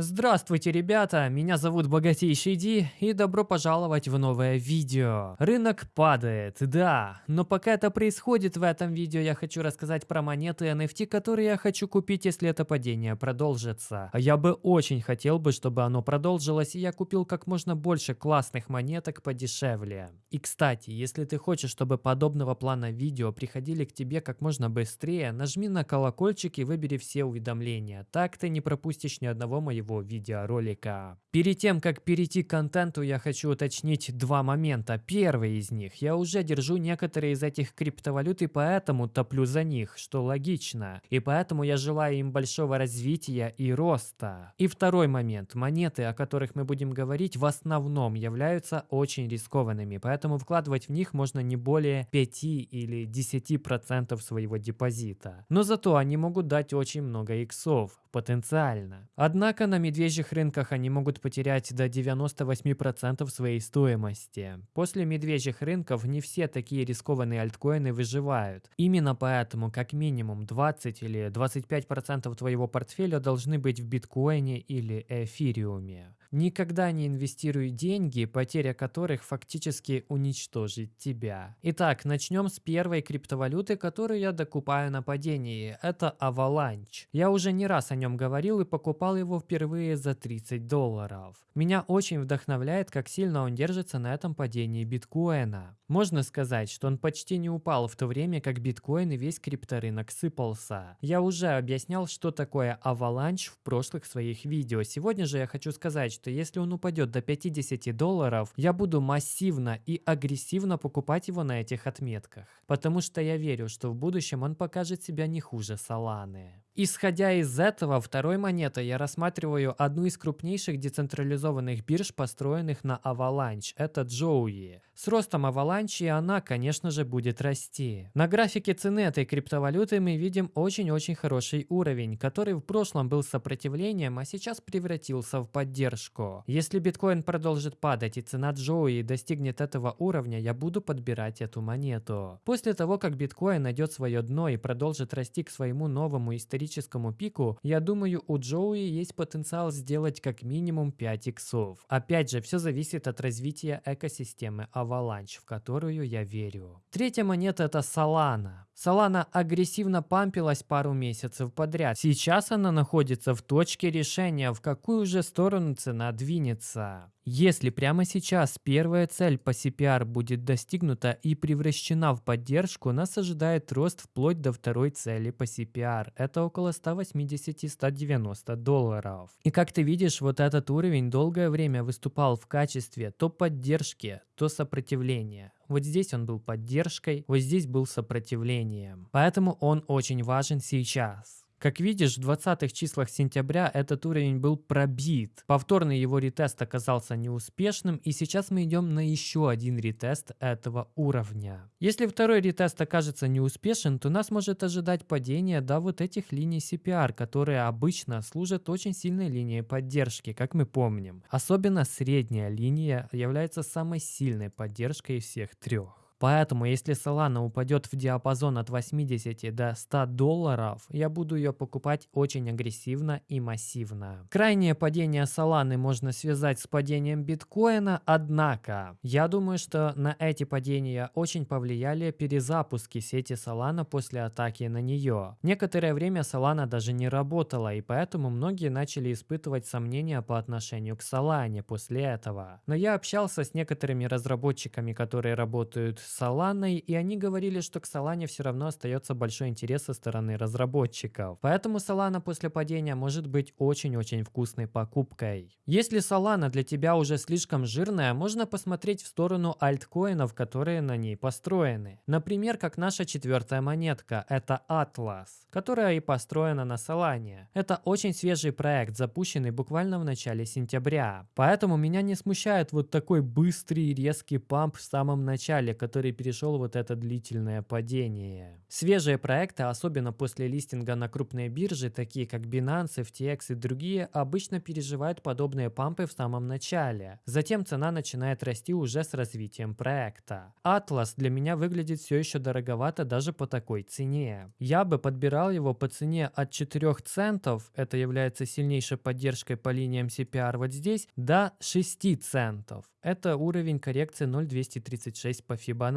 Здравствуйте, ребята! Меня зовут Богатейший Ди, и добро пожаловать в новое видео. Рынок падает, да, но пока это происходит в этом видео, я хочу рассказать про монеты NFT, которые я хочу купить, если это падение продолжится. Я бы очень хотел бы, чтобы оно продолжилось, и я купил как можно больше классных монеток подешевле. И кстати, если ты хочешь, чтобы подобного плана видео приходили к тебе как можно быстрее, нажми на колокольчик и выбери все уведомления. Так ты не пропустишь ни одного моего моего видеоролика. Перед тем, как перейти к контенту, я хочу уточнить два момента. Первый из них. Я уже держу некоторые из этих криптовалют и поэтому топлю за них, что логично. И поэтому я желаю им большого развития и роста. И второй момент. Монеты, о которых мы будем говорить, в основном являются очень рискованными, поэтому вкладывать в них можно не более 5 или 10% своего депозита. Но зато они могут дать очень много иксов потенциально. Однако на медвежьих рынках они могут потерять до 98% своей стоимости. После медвежьих рынков не все такие рискованные альткоины выживают. Именно поэтому как минимум 20 или 25% твоего портфеля должны быть в биткоине или эфириуме. Никогда не инвестируй деньги, потеря которых фактически уничтожит тебя. Итак, начнем с первой криптовалюты, которую я докупаю на падении. Это Avalanche. Я уже не раз о нем говорил и покупал его впервые за 30 долларов. Меня очень вдохновляет, как сильно он держится на этом падении биткоина. Можно сказать, что он почти не упал в то время, как биткоин и весь крипторынок сыпался. Я уже объяснял, что такое Avalanche в прошлых своих видео. Сегодня же я хочу сказать, что если он упадет до 50 долларов, я буду массивно и агрессивно покупать его на этих отметках. Потому что я верю, что в будущем он покажет себя не хуже Соланы. Исходя из этого, второй монетой я рассматриваю одну из крупнейших децентрализованных бирж, построенных на Avalanche. Это Joey. С ростом Avalanche она, конечно же, будет расти. На графике цены этой криптовалюты мы видим очень-очень хороший уровень, который в прошлом был сопротивлением, а сейчас превратился в поддержку. Если биткоин продолжит падать и цена Joey достигнет этого уровня, я буду подбирать эту монету. После того, как биткоин найдет свое дно и продолжит расти к своему новому историческому историческому пику, я думаю, у Джоуи есть потенциал сделать как минимум 5 иксов. Опять же, все зависит от развития экосистемы Avalanche, в которую я верю. Третья монета это Solana. Solana агрессивно пампилась пару месяцев подряд. Сейчас она находится в точке решения, в какую же сторону цена двинется. Если прямо сейчас первая цель по CPR будет достигнута и превращена в поддержку, нас ожидает рост вплоть до второй цели по CPR. Это около 180-190 долларов. И как ты видишь, вот этот уровень долгое время выступал в качестве то поддержки, то сопротивления. Вот здесь он был поддержкой, вот здесь был сопротивлением. Поэтому он очень важен сейчас. Как видишь, в 20 числах сентября этот уровень был пробит. Повторный его ретест оказался неуспешным, и сейчас мы идем на еще один ретест этого уровня. Если второй ретест окажется неуспешен, то нас может ожидать падение до вот этих линий CPR, которые обычно служат очень сильной линией поддержки, как мы помним. Особенно средняя линия является самой сильной поддержкой из всех трех. Поэтому, если Solana упадет в диапазон от 80 до 100 долларов, я буду ее покупать очень агрессивно и массивно. Крайнее падение Solana можно связать с падением биткоина, однако, я думаю, что на эти падения очень повлияли перезапуски сети Solana после атаки на нее. Некоторое время Solana даже не работала, и поэтому многие начали испытывать сомнения по отношению к Solana после этого. Но я общался с некоторыми разработчиками, которые работают Соланой, и они говорили, что к Солане все равно остается большой интерес со стороны разработчиков. Поэтому Солана после падения может быть очень-очень вкусной покупкой. Если Солана для тебя уже слишком жирная, можно посмотреть в сторону альткоинов, которые на ней построены. Например, как наша четвертая монетка, это Atlas, которая и построена на Солане. Это очень свежий проект, запущенный буквально в начале сентября. Поэтому меня не смущает вот такой быстрый резкий памп в самом начале, который который перешел вот это длительное падение. Свежие проекты, особенно после листинга на крупные биржи, такие как Binance, FTX и другие, обычно переживают подобные пампы в самом начале. Затем цена начинает расти уже с развитием проекта. Atlas для меня выглядит все еще дороговато даже по такой цене. Я бы подбирал его по цене от 4 центов, это является сильнейшей поддержкой по линиям CPR вот здесь, до 6 центов. Это уровень коррекции 0,236 по Fibonacci.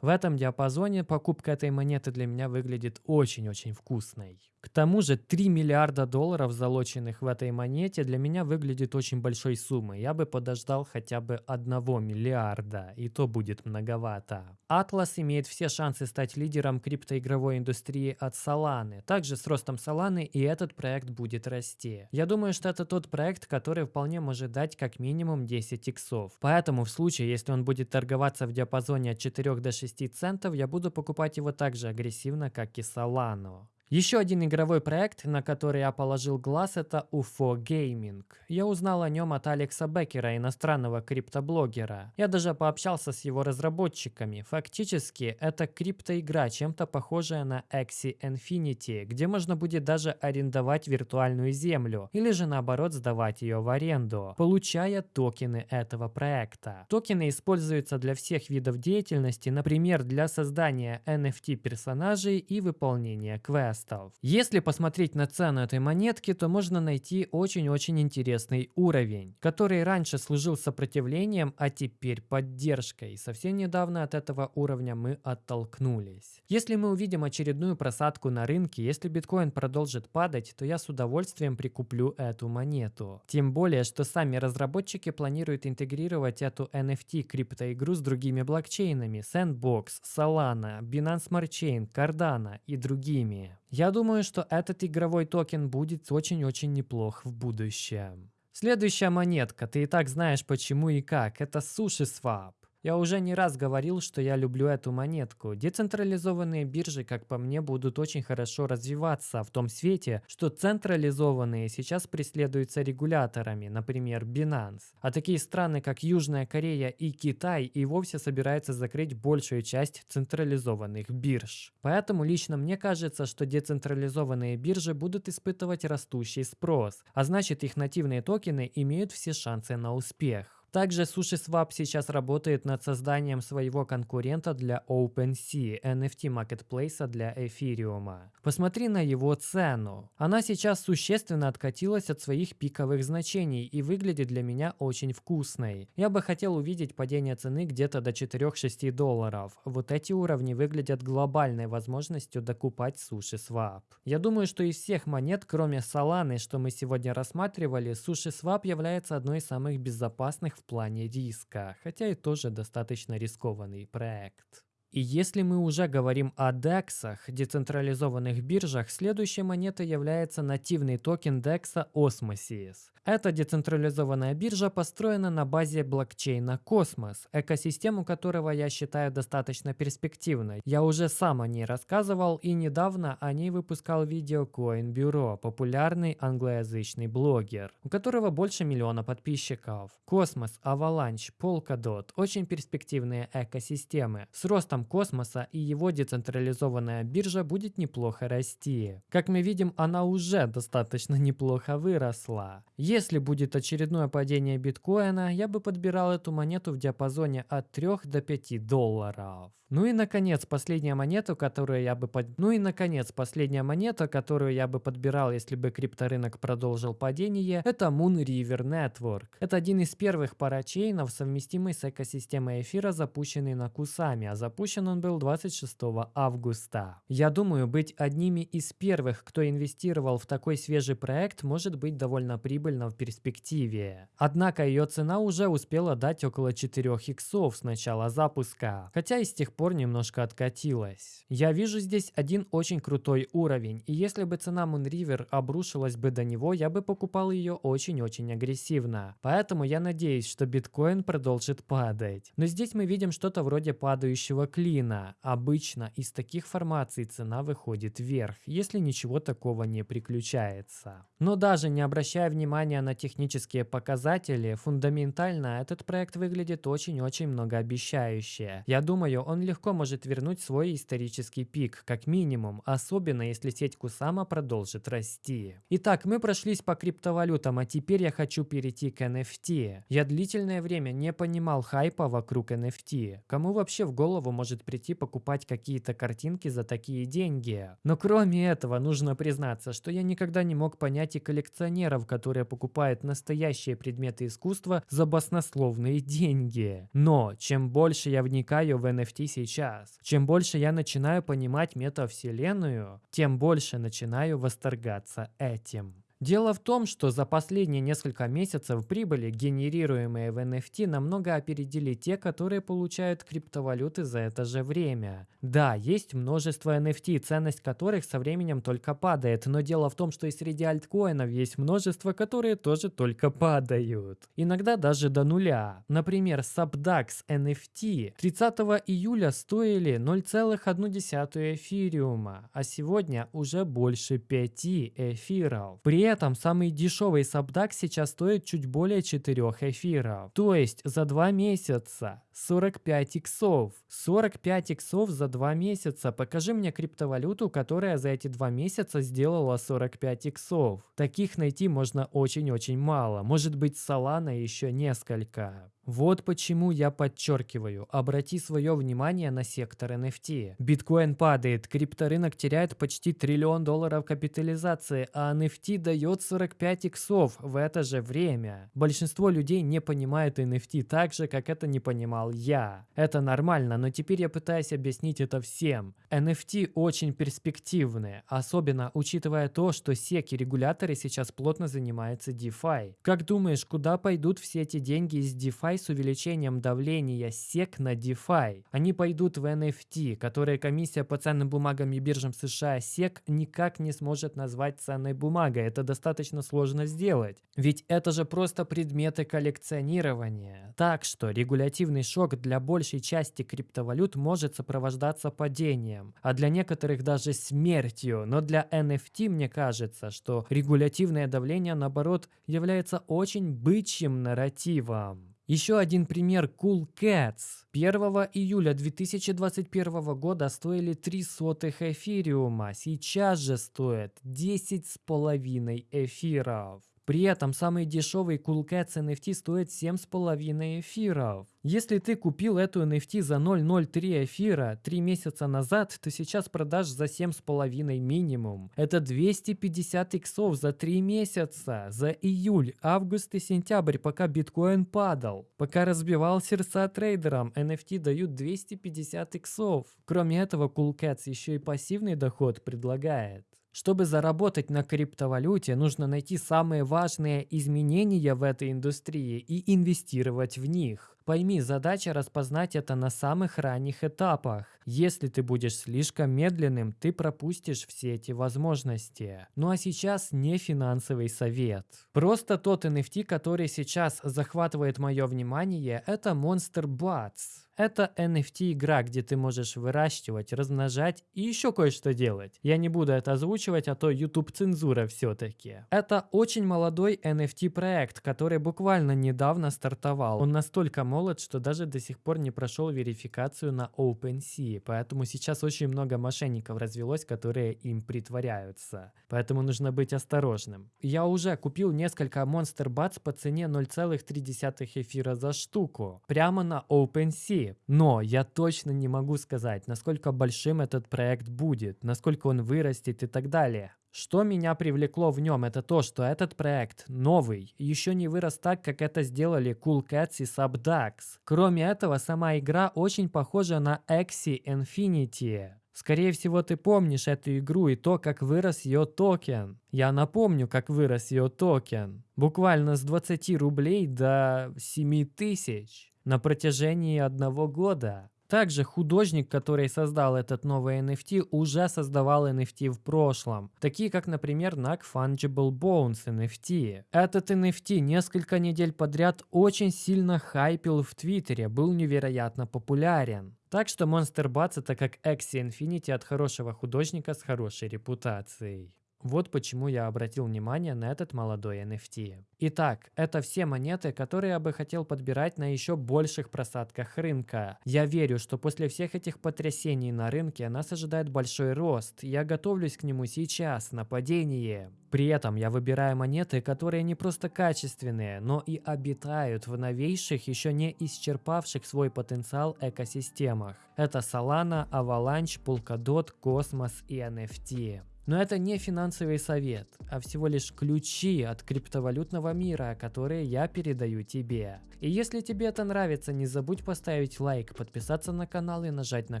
В этом диапазоне покупка этой монеты для меня выглядит очень-очень вкусной. К тому же 3 миллиарда долларов, залоченных в этой монете, для меня выглядит очень большой суммой. Я бы подождал хотя бы 1 миллиарда, и то будет многовато. Atlas имеет все шансы стать лидером криптоигровой индустрии от Solana. Также с ростом Solana и этот проект будет расти. Я думаю, что это тот проект, который вполне может дать как минимум 10 иксов. Поэтому в случае, если он будет торговаться в диапазоне от 4 до 6 центов, я буду покупать его так же агрессивно, как и Solana. Еще один игровой проект, на который я положил глаз, это UFO Gaming. Я узнал о нем от Алекса Беккера, иностранного криптоблогера. Я даже пообщался с его разработчиками. Фактически, это криптоигра, чем-то похожая на Axie Infinity, где можно будет даже арендовать виртуальную землю, или же наоборот сдавать ее в аренду, получая токены этого проекта. Токены используются для всех видов деятельности, например, для создания NFT персонажей и выполнения квестов квестов. Если посмотреть на цену этой монетки, то можно найти очень-очень интересный уровень, который раньше служил сопротивлением, а теперь поддержкой. Совсем недавно от этого уровня мы оттолкнулись. Если мы увидим очередную просадку на рынке, если биткоин продолжит падать, то я с удовольствием прикуплю эту монету. Тем более, что сами разработчики планируют интегрировать эту NFT криптоигру с другими блокчейнами Sandbox, Solana, Binance Smart Chain, Cardano и другими. Я думаю, что этот игровой токен будет очень-очень неплох в будущем. Следующая монетка, ты и так знаешь почему и как, это SushiSwap. Я уже не раз говорил, что я люблю эту монетку. Децентрализованные биржи, как по мне, будут очень хорошо развиваться в том свете, что централизованные сейчас преследуются регуляторами, например, Binance. А такие страны, как Южная Корея и Китай, и вовсе собираются закрыть большую часть централизованных бирж. Поэтому лично мне кажется, что децентрализованные биржи будут испытывать растущий спрос, а значит их нативные токены имеют все шансы на успех. Также SushiSwap сейчас работает над созданием своего конкурента для OpenSea, NFT маркетплейса для эфириума. Посмотри на его цену. Она сейчас существенно откатилась от своих пиковых значений и выглядит для меня очень вкусной. Я бы хотел увидеть падение цены где-то до 4-6 долларов. Вот эти уровни выглядят глобальной возможностью докупать SushiSwap. Я думаю, что из всех монет, кроме Solana, что мы сегодня рассматривали, SushiSwap является одной из самых безопасных в плане риска, хотя и тоже достаточно рискованный проект. И если мы уже говорим о DEX, децентрализованных биржах, следующей монетой является нативный токен DEX Osmosis. Эта децентрализованная биржа построена на базе блокчейна Cosmos, экосистему которого я считаю достаточно перспективной. Я уже сам о ней рассказывал и недавно о ней выпускал видео Coin Bureau, популярный англоязычный блогер, у которого больше миллиона подписчиков. Cosmos, Avalanche, Polkadot – очень перспективные экосистемы. С ростом космоса и его децентрализованная биржа будет неплохо расти. Как мы видим, она уже достаточно неплохо выросла. Если будет очередное падение биткоина, я бы подбирал эту монету в диапазоне от 3 до 5 долларов. Ну и наконец, последняя монета, которую я бы под... Ну и наконец, последняя монета, которую я бы подбирал, если бы крипторынок продолжил падение, это Moon River Network. Это один из первых парачейнов, совместимый с экосистемой эфира, запущенный на Кусами, а запущен он был 26 августа. Я думаю, быть одними из первых, кто инвестировал в такой свежий проект, может быть довольно прибыльно в перспективе. Однако ее цена уже успела дать около 4 иксов с начала запуска, хотя и с тех пор немножко откатилась. Я вижу здесь один очень крутой уровень, и если бы цена Moonriver обрушилась бы до него, я бы покупал ее очень-очень агрессивно. Поэтому я надеюсь, что биткоин продолжит падать. Но здесь мы видим что-то вроде падающего клина. Обычно из таких формаций цена выходит вверх, если ничего такого не приключается. Но даже не обращая внимания на технические показатели, фундаментально этот проект выглядит очень-очень многообещающе. Я думаю, он легко может вернуть свой исторический пик, как минимум, особенно если сеть Кусама продолжит расти. Итак, мы прошлись по криптовалютам, а теперь я хочу перейти к NFT. Я длительное время не понимал хайпа вокруг NFT. Кому вообще в голову может прийти покупать какие-то картинки за такие деньги? Но кроме этого, нужно признаться, что я никогда не мог понять и коллекционеров, которые покупают настоящие предметы искусства за баснословные деньги. Но чем больше я вникаю в NFT сейчас, чем больше я начинаю понимать метавселенную, тем больше начинаю восторгаться этим. Дело в том, что за последние несколько месяцев прибыли, генерируемые в NFT, намного опередили те, которые получают криптовалюты за это же время. Да, есть множество NFT, ценность которых со временем только падает, но дело в том, что и среди альткоинов есть множество, которые тоже только падают. Иногда даже до нуля. Например, Subdax NFT 30 июля стоили 0,1 эфириума, а сегодня уже больше 5 эфиров. При этом самый дешевый сабдак сейчас стоит чуть более 4 эфиров. То есть за 2 месяца 45 иксов. 45 иксов за 2 месяца. Покажи мне криптовалюту, которая за эти 2 месяца сделала 45 иксов. Таких найти можно очень-очень мало. Может быть Solana еще несколько. Вот почему я подчеркиваю, обрати свое внимание на сектор NFT. Биткоин падает, крипторынок теряет почти триллион долларов капитализации, а NFT дает 45 иксов в это же время. Большинство людей не понимает NFT так же, как это не понимал я. Это нормально, но теперь я пытаюсь объяснить это всем. NFT очень перспективные, особенно учитывая то, что SEC и регуляторы сейчас плотно занимаются DeFi. Как думаешь, куда пойдут все эти деньги из DeFi с увеличением давления SEC на DeFi. Они пойдут в NFT, которые комиссия по ценным бумагам и биржам США SEC никак не сможет назвать ценной бумагой. Это достаточно сложно сделать. Ведь это же просто предметы коллекционирования. Так что регулятивный шок для большей части криптовалют может сопровождаться падением, а для некоторых даже смертью. Но для NFT мне кажется, что регулятивное давление наоборот является очень бычьим нарративом. Еще один пример Cool Cats. 1 июля 2021 года стоили 3 сотых эфириума, сейчас же стоят 10,5 эфиров. При этом самый дешевый Cool Cats NFT стоит 7,5 эфиров. Если ты купил эту NFT за 0.03 эфира 3 месяца назад, то сейчас продашь за 7,5 минимум. Это 250 иксов за 3 месяца, за июль, август и сентябрь, пока биткоин падал. Пока разбивал сердца трейдерам, NFT дают 250 иксов. Кроме этого, Cool Cats еще и пассивный доход предлагает. Чтобы заработать на криптовалюте, нужно найти самые важные изменения в этой индустрии и инвестировать в них. Пойми, задача распознать это на самых ранних этапах. Если ты будешь слишком медленным, ты пропустишь все эти возможности. Ну а сейчас не финансовый совет. Просто тот NFT, который сейчас захватывает мое внимание, это Monster Bats. Это NFT-игра, где ты можешь выращивать, размножать и еще кое-что делать. Я не буду это озвучивать, а то YouTube цензура все-таки. Это очень молодой NFT-проект, который буквально недавно стартовал. Он настолько молод, что даже до сих пор не прошел верификацию на OpenSea, поэтому сейчас очень много мошенников развелось, которые им притворяются. Поэтому нужно быть осторожным. Я уже купил несколько Monster Bats по цене 0,3 эфира за штуку. Прямо на OpenSea но я точно не могу сказать, насколько большим этот проект будет, насколько он вырастет и так далее. Что меня привлекло в нем, это то, что этот проект новый, еще не вырос так, как это сделали Cool Cats и SupDucks. Кроме этого, сама игра очень похожа на Axie Infinity. Скорее всего, ты помнишь эту игру и то, как вырос ее токен. Я напомню, как вырос ее токен. Буквально с 20 рублей до 7 тысяч на протяжении одного года. Также художник, который создал этот новый NFT, уже создавал NFT в прошлом, такие как, например, Non-Fungible Bones NFT. Этот NFT несколько недель подряд очень сильно хайпил в Твиттере, был невероятно популярен. Так что Monster Bats это как Axie Infinity от хорошего художника с хорошей репутацией. Вот почему я обратил внимание на этот молодой NFT. Итак, это все монеты, которые я бы хотел подбирать на еще больших просадках рынка. Я верю, что после всех этих потрясений на рынке нас ожидает большой рост. Я готовлюсь к нему сейчас, на падение. При этом я выбираю монеты, которые не просто качественные, но и обитают в новейших, еще не исчерпавших свой потенциал экосистемах. Это Solana, Avalanche, Polkadot, Cosmos и NFT. Но это не финансовый совет, а всего лишь ключи от криптовалютного мира, которые я передаю тебе. И если тебе это нравится, не забудь поставить лайк, подписаться на канал и нажать на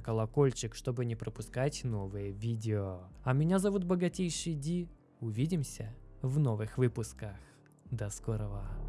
колокольчик, чтобы не пропускать новые видео. А меня зовут Богатейший Ди. Увидимся в новых выпусках. До скорого.